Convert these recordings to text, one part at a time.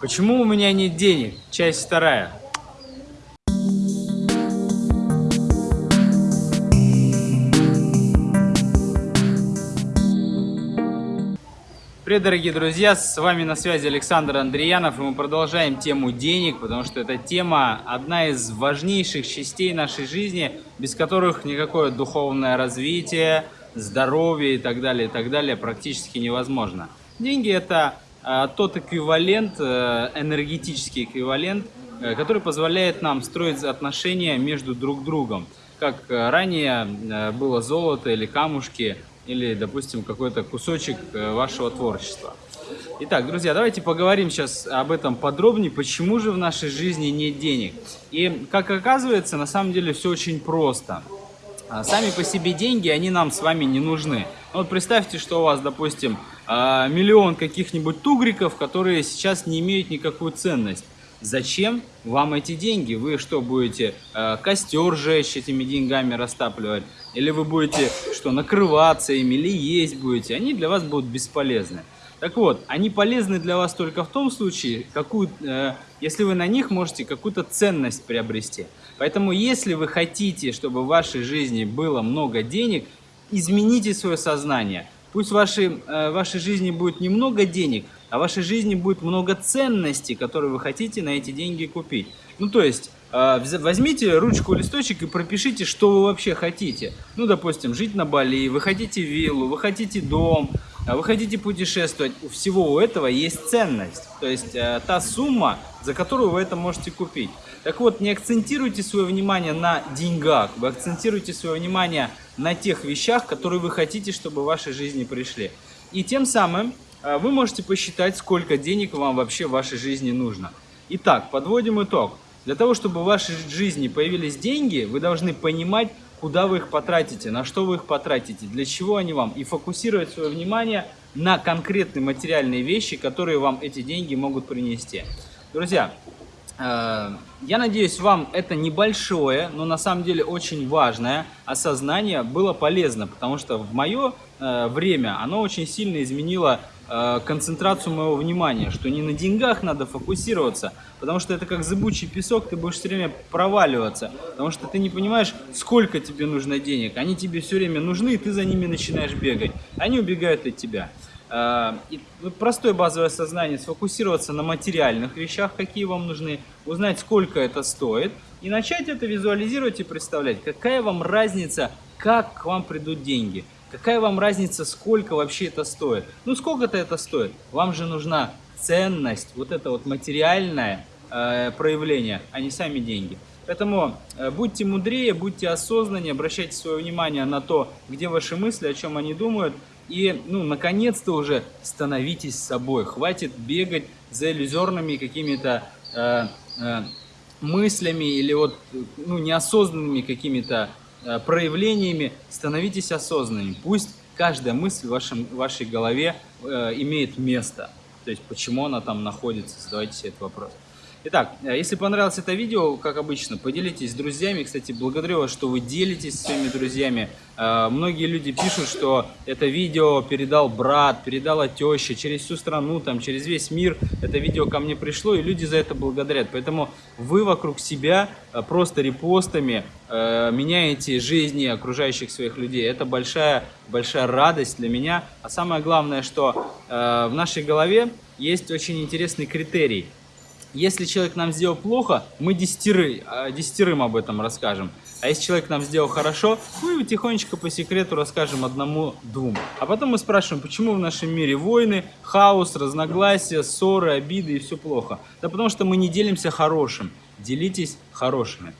Почему у меня нет денег? Часть вторая. Привет, дорогие друзья! С вами на связи Александр Андреянов, и мы продолжаем тему денег, потому что эта тема одна из важнейших частей нашей жизни, без которых никакое духовное развитие, здоровье и так далее, и так далее практически невозможно. Деньги – это тот эквивалент, э, энергетический эквивалент, э, который позволяет нам строить отношения между друг другом. Как э, ранее было золото или камушки – или, допустим, какой-то кусочек вашего творчества. Итак, друзья, давайте поговорим сейчас об этом подробнее, почему же в нашей жизни нет денег. И, как оказывается, на самом деле все очень просто. А, сами по себе деньги, они нам с вами не нужны. Вот представьте, что у вас, допустим, а, миллион каких-нибудь тугриков, которые сейчас не имеют никакую ценность. Зачем вам эти деньги? Вы что, будете э, костер жечь этими деньгами растапливать? Или вы будете что, накрываться ими, или есть будете? Они для вас будут бесполезны. Так вот, они полезны для вас только в том случае, какую, э, если вы на них можете какую-то ценность приобрести. Поэтому, если вы хотите, чтобы в вашей жизни было много денег, измените свое сознание. Пусть в вашей, э, в вашей жизни будет немного денег, а в вашей жизни будет много ценностей, которые вы хотите на эти деньги купить. Ну, то есть, э, возьмите ручку, листочек и пропишите, что вы вообще хотите. Ну, допустим, жить на Бали, вы хотите виллу, вы хотите дом, вы хотите путешествовать. У всего у этого есть ценность. То есть, э, та сумма, за которую вы это можете купить. Так вот, не акцентируйте свое внимание на деньгах, вы акцентируйте свое внимание на тех вещах, которые вы хотите, чтобы в вашей жизни пришли. И тем самым а, вы можете посчитать, сколько денег вам вообще в вашей жизни нужно. Итак, подводим итог. Для того, чтобы в вашей жизни появились деньги, вы должны понимать, куда вы их потратите, на что вы их потратите, для чего они вам, и фокусировать свое внимание на конкретные материальные вещи, которые вам эти деньги могут принести. Друзья, э, я надеюсь, вам это небольшое, но на самом деле очень важное осознание было полезно, потому что в мое э, время оно очень сильно изменило концентрацию моего внимания, что не на деньгах надо фокусироваться, потому что это как зыбучий песок, ты будешь все время проваливаться, потому что ты не понимаешь, сколько тебе нужно денег. Они тебе все время нужны, и ты за ними начинаешь бегать. Они убегают от тебя. Э, и простое базовое сознание, сфокусироваться на материальных вещах, какие вам нужны, узнать, сколько это стоит, и начать это визуализировать и представлять, какая вам разница, как к вам придут деньги – Какая вам разница, сколько вообще это стоит? Ну, сколько-то это стоит. Вам же нужна ценность, вот это вот материальное э, проявление, а не сами деньги. Поэтому э, будьте мудрее, будьте осознаннее, обращайте свое внимание на то, где ваши мысли, о чем они думают. И, ну, наконец-то уже становитесь собой. Хватит бегать за иллюзорными какими-то э, э, мыслями или вот, ну, неосознанными какими-то проявлениями становитесь осознанными. Пусть каждая мысль в вашем, в вашей голове э, имеет место. То есть, почему она там находится, задавайте себе этот вопрос. Итак, э, если понравилось это видео, как обычно, поделитесь с друзьями. Кстати, благодарю вас, что вы делитесь своими друзьями. Э, многие люди пишут, что это видео передал брат, передала теща через всю страну, там, через весь мир. Это видео ко мне пришло, и люди за это благодарят. Поэтому вы вокруг себя э, просто репостами меняете жизни окружающих своих людей. Это большая, большая радость для меня. А самое главное, что в нашей голове есть очень интересный критерий – если человек нам сделал плохо, мы десятеры, а, десятерым об этом расскажем. А если человек нам сделал хорошо, мы тихонечко по секрету расскажем одному-двум. А потом мы спрашиваем, почему в нашем мире войны, хаос, разногласия, ссоры, обиды и все плохо. Да потому что мы не делимся хорошим. Делитесь хорошими.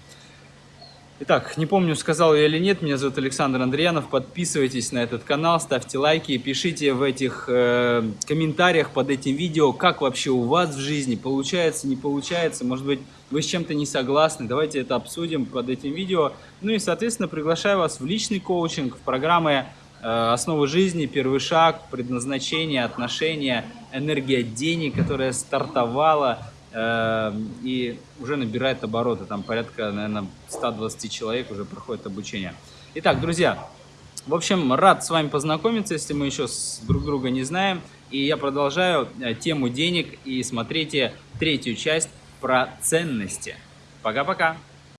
Итак, не помню, сказал я или нет, меня зовут Александр Андреянов. Подписывайтесь на этот канал, ставьте лайки, пишите в этих э, комментариях под этим видео, как вообще у вас в жизни получается, не получается. Может быть, вы с чем-то не согласны. Давайте это обсудим под этим видео. Ну и, соответственно, приглашаю вас в личный коучинг, в программы э, «Основы жизни», «Первый шаг», «Предназначение», «Отношения», «Энергия денег», которая стартовала и уже набирает обороты. Там порядка, наверное, 120 человек уже проходит обучение. Итак, друзья, в общем, рад с вами познакомиться, если мы еще друг друга не знаем. И я продолжаю э, тему денег и смотрите третью часть про ценности. Пока-пока!